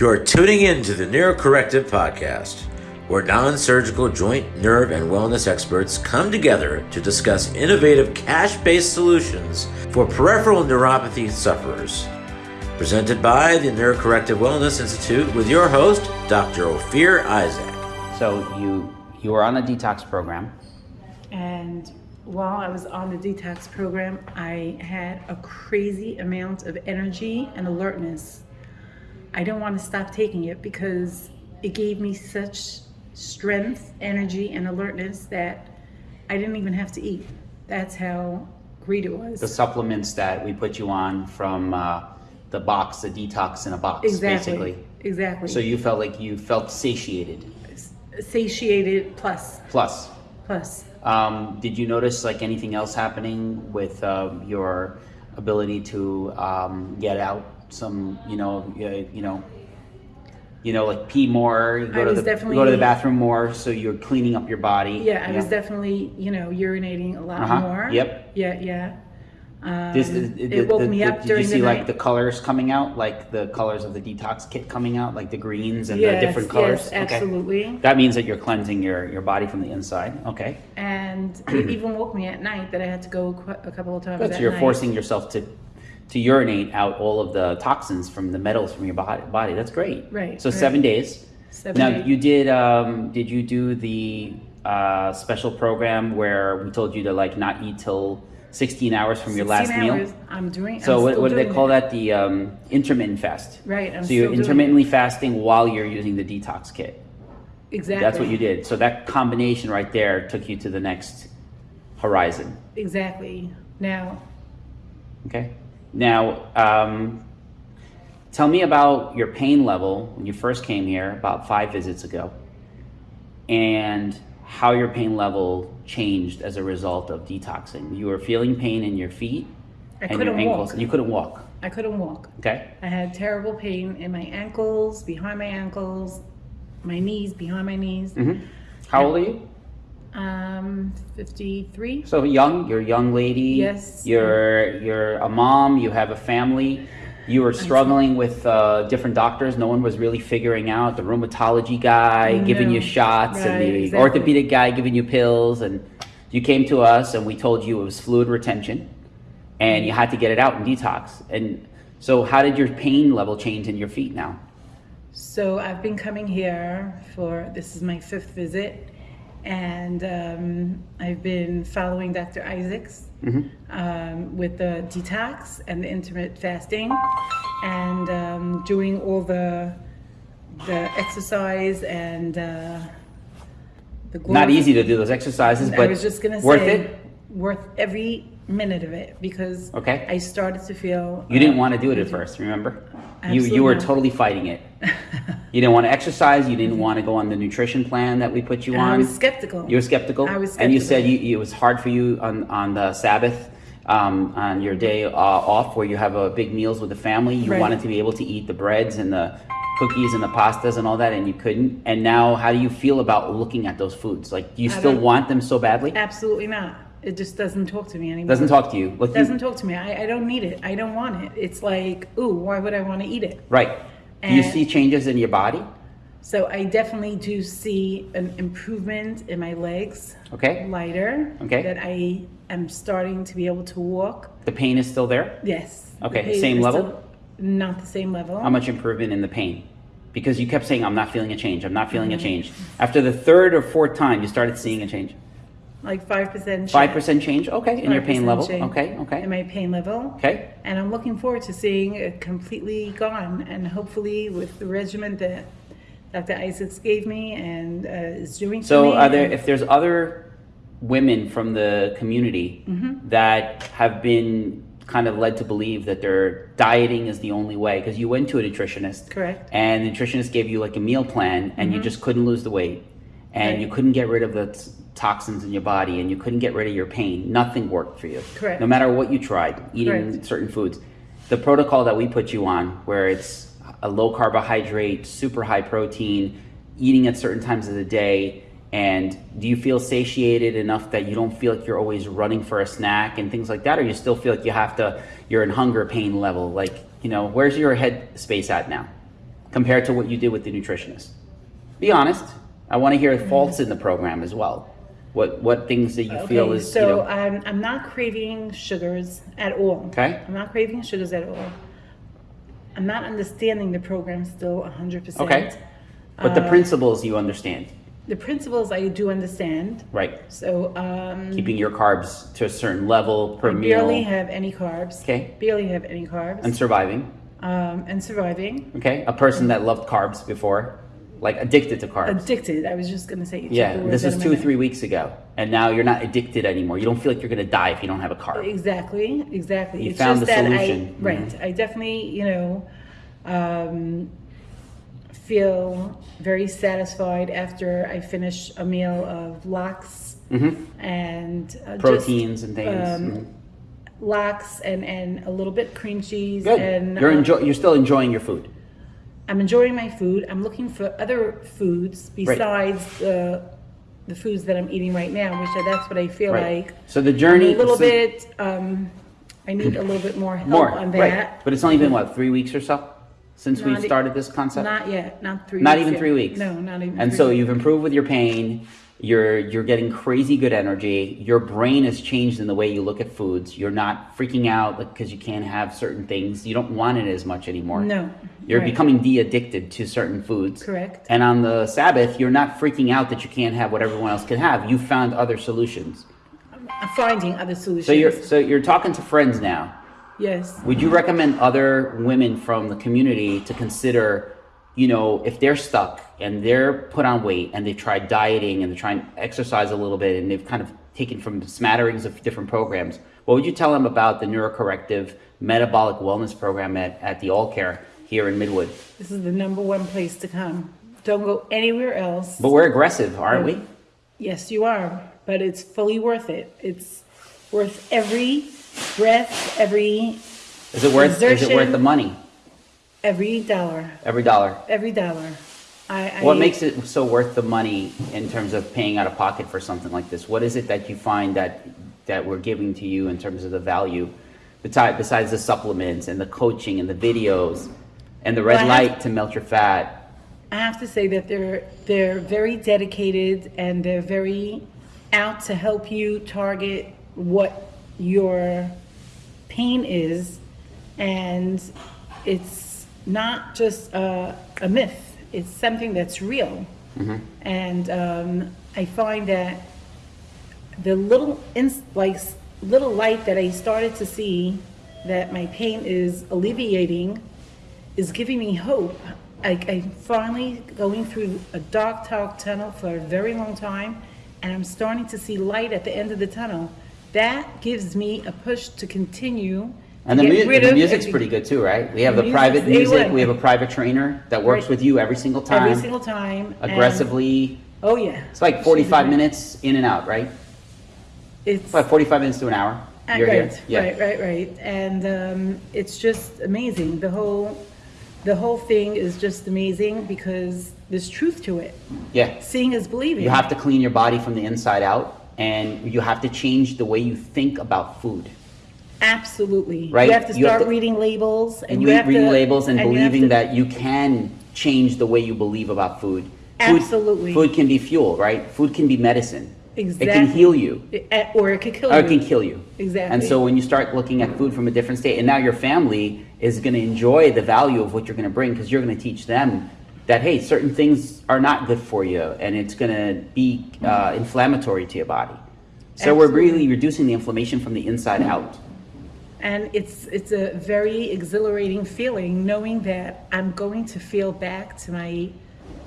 You're tuning in to the Neurocorrective Podcast, where non surgical joint, nerve, and wellness experts come together to discuss innovative cash based solutions for peripheral neuropathy sufferers. Presented by the Neurocorrective Wellness Institute with your host, Dr. Ophir Isaac. So you you were on a detox program. And while I was on the detox program, I had a crazy amount of energy and alertness. I don't want to stop taking it because it gave me such strength, energy, and alertness that I didn't even have to eat. That's how great it was. The supplements that we put you on from uh, the box, the detox in a box, exactly. basically. Exactly. So you felt like you felt satiated. satiated plus Plus. plus um, did you notice like anything else happening with um, your ability to um, get out some, you know, uh, you know, you know, like pee more, you go I to the go to the bathroom more, so you're cleaning up your body. Yeah, I was definitely, you know, urinating a lot Uh-huh. more. Yep. Yeah, yeah. Um, This, it woke me up did during you see the like the colors coming out, like the colors of the detox kit coming out, like the greens and yes, the different colors? Yes, absolutely. That means that you're cleansing your, your body from the inside. Okay. And it even woke me at night that I had to go a couple of times. Good. So you're night. forcing yourself to to urinate out all of the toxins from the metals from your body. Body. That's great. Right, So right. seven days. Seven now days. you did. Um, did you do the uh, special program where we told you to like not eat till 16 hours from your last 16 meal? I'm doing. So I'm what, what do they call it. that? The um, intermittent fast. Right, I'm so you're intermittently fasting while you're using the detox kit. Exactly. That's what you did. So that combination right there took you to the next horizon. Exactly. Now, Okay. Now, um, tell me about your pain level when you first came here about five visits ago, and how your pain level changed as a result of detoxing. You were feeling pain in your feet I and your couldn't ankles, walk. and you couldn't walk. I couldn't walk. Okay. I had terrible pain in my ankles, behind my ankles, my knees, behind my knees. hmm How old are you? Um, 53. So young, you're a young lady. Yes. You're you're a mom. You have a family. You were struggling with uh, different doctors. No one was really figuring out the rheumatology guy giving you No. shots and the exactly. orthopedic guy giving you pills. And you came to us and we told you it was fluid retention, and you had to get it out and detox. And so, how did your pain level change in your feet now? So I've been coming here for this is my fifth visit, and um, I've been following Dr. Isaacs um, with the detox and the intermittent fasting, and um, doing all the the exercise and uh, the Not easy to do those exercises, I but was just gonna worth say, it. worth every minute of it because Okay. I started to feel You didn't uh, want to do it at first, remember? You, you were not. totally fighting it. You didn't want to exercise. You didn't want to go on the nutrition plan that we put you on. I was skeptical. You were skeptical. I was And you said you, it was hard for you on, on the Sabbath, um, on your day uh, off where you have uh, big meals with the family. You Right. wanted to be able to eat the breads and the cookies and the pastas and all that, and you couldn't. And now, how do you feel about looking at those foods? Like, do you I still want them so badly? Absolutely not. It just doesn't talk to me anymore. Doesn't talk to you. Like, Doesn't talk to me. I, I don't need it. I don't want it. It's like, ooh, why would I want to eat it? right. Do you see changes in your body? So I definitely do see an improvement in my legs. Okay. Lighter. Okay. That I am starting to be able to walk. The pain is still there. Yes. Okay, pain same level? still Not the same level. How much improvement in the pain? Because you kept saying, I'm not feeling a change, I'm not feeling Mm-hmm. a change. After the third or fourth time, you started seeing a change. Like five percent. change. 5% change, okay, in your pain level. Okay, okay, In my pain level. okay. And I'm looking forward to seeing it completely gone, and hopefully with the regimen that Dr. Isaacs gave me and uh, is doing for So, me. are there, if there's other women from the community Mm-hmm. that have been kind of led to believe that their dieting is the only way, because you went to a nutritionist. Correct. And the nutritionist gave you like a meal plan, and you just couldn't lose the weight, and you couldn't get rid of the t- toxins in your body, and you couldn't get rid of your pain. Nothing worked for you. Correct. No matter what you tried, eating Correct. certain foods. The protocol that we put you on, where it's a low carbohydrate, super high protein, eating at certain times of the day, and do you feel satiated enough that you don't feel like you're always running for a snack and things like that, or you still feel like you have to, you're in hunger pain level? Like, you know, where's your head space at now? compared to what you did with the nutritionist? Be honest. I want to hear faults in the program as well. What what things that you feel is so you know, I'm, I'm not craving sugars at all. Okay. I'm not craving sugars at all. I'm not understanding the program still 100%. okay, but the uh, principles you understand, The principles I do understand. right? So um, Keeping your carbs to a certain level per I meal barely have any carbs. Okay. Barely have any carbs. and surviving. um, and surviving. Okay, a person that loved carbs before, like addicted to carbs. Addicted. I was just gonna say. yeah, this out is of my two or three weeks ago, and now you're not addicted anymore. You don't feel like you're gonna die if you don't have a carb. Exactly, exactly. You it's found just the that solution. I, right. I definitely, you know, um, feel very satisfied after I finish a meal of lox and uh, just, Proteins and things. um, Mhm. lox and and a little bit cream cheese. Good. And you're uh, enjoy. You're still enjoying your food. I'm enjoying my food. I'm looking for other foods besides the the foods that I'm eating right now, which I, that's what I feel Right. like. So the journey. a little so- bit. Um, I need a little bit more help more, on that. right? But it's only been what three weeks or so since we've Not e- started this concept. Not yet. Not three. Not even yet. three weeks. No, not even. And so weeks. you've improved with your pain. You're you're getting crazy good energy. Your brain has changed in the way you look at foods. You're not freaking out because you can't have certain things. You don't want it as much anymore. No, You're right. becoming de-addicted to certain foods. Correct. And on the Sabbath, you're not freaking out that you can't have what everyone else can have. You found other solutions. I'm finding other solutions. So you're so you're talking to friends now. yes. Would you recommend other women from the community to consider, you know, if they're stuck and they're put on weight and they've tried dieting and they're trying to exercise a little bit and they've kind of taken from smatterings of different programs, what would you tell them about the neurocorrective metabolic wellness program at, at the All Care here in Midwood? This is the number one place to come. Don't go anywhere else. But we're aggressive, aren't we? Yes, you are, but it's fully worth it. It's worth every breath, every Is it worth is it worth the money? Every dollar, Every dollar. every dollar. I, I What makes it so worth the money in terms of paying out of pocket for something like this? What is it that you find that that we're giving to you in terms of the value, besides besides the supplements and the coaching and the videos and the red Well, I have- light to melt your fat? I have to say that they're they're very dedicated and they're very out to help you target what your pain is, and it's not just a, a myth. It's something that's real, and um, I find that the little ins- like little light that I started to see that my pain is alleviating is giving me hope. I, I'm finally going through a dark, dark tunnel for a very long time, and I'm starting to see light at the end of the tunnel. That gives me a push to continue. And the, mu- the music's pretty good too, right? We have The the private music. We have a private trainer that works Right. with you every single time, every single time. and- aggressively. oh yeah. It's like 45 amazing. minutes in and out, right? It's like 45 minutes to an hour. Uh, You're right, here. Yeah. right, right, right. And um, it's just amazing. The whole, the whole thing is just amazing because there's truth to it. Yeah. Seeing is believing. You have to clean your body from the inside out, and you have to change the way you think about food. Absolutely. Right? You have to You have start to- reading labels, and And you read, have reading to labels and, you have believing to- that you can change the way you believe about food. Food- Absolutely. Food can be fuel, right? Food can be medicine. Exactly. It can heal you. Eh, or it can kill Or you. it can kill you. Exactly. And so when you start looking at food from a different state, and now your family is going to enjoy the value of what you're going to bring because you're going to teach them that hey, certain things are not good for you, and it's going to be uh, inflammatory to your body. So we're really reducing the inflammation from the inside out. And it's it's a very exhilarating feeling knowing that I'm going to feel back to my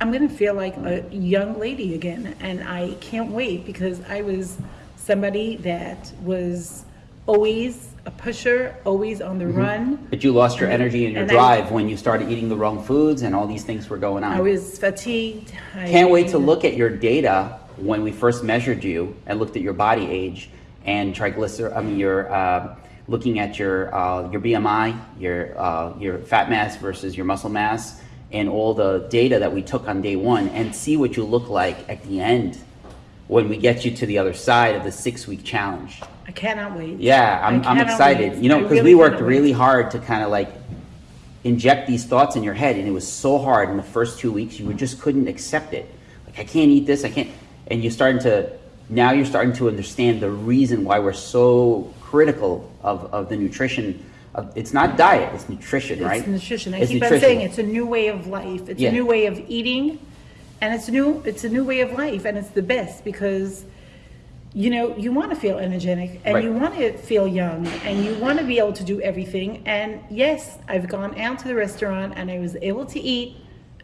I'm going to feel like a young lady again and I can't wait because I was somebody that was always a pusher, always on the run. But you lost your energy and your And I- drive when you started eating the wrong foods, and all these things were going on. I was fatigued. I, Can't wait to look at your data when we first measured you and looked at your body age and triglycer. I mean, your uh, looking at your uh, your BMI, your uh, your fat mass versus your muscle mass, and all the data that we took on day one, and see what you look like at the end when we get you to the other side of the six week challenge. I cannot wait. Yeah, I'm, I'm excited. wait. You know, because really we worked really hard to kind of like inject these thoughts in your head, and it was so hard in the first two weeks. You just couldn't accept it. Like I can't eat this. I can't. And you're starting to now you're starting to understand the reason why we're so critical of, of the nutrition. Of, it's not diet, it's nutrition, right? It's nutrition. I It's keep on saying it's a new way of life. It's Yeah. a new way of eating, and it's new it's a new way of life, and it's the best because you know you want to feel energetic and Right. you want to feel young and you want to be able to do everything. And yes, I've gone out to the restaurant and I was able to eat.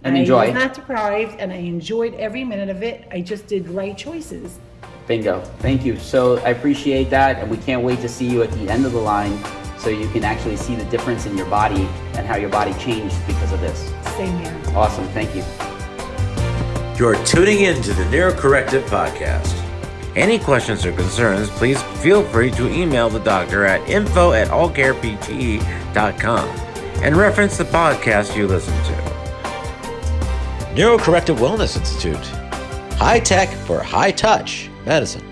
And I enjoy. was not deprived, and I enjoyed every minute of it. I just did right choices. Bingo. Thank you. So I appreciate that, and we can't wait to see you at the end of the line so you can actually see the difference in your body and how your body changed because of this. Same here. Awesome. Thank you. You're tuning in to the Neurocorrective Podcast. Any questions or concerns, please feel free to email the doctor at info at allcarepte.com and reference the podcast you listen to. Neurocorrective Wellness Institute. High tech for high touch medicine.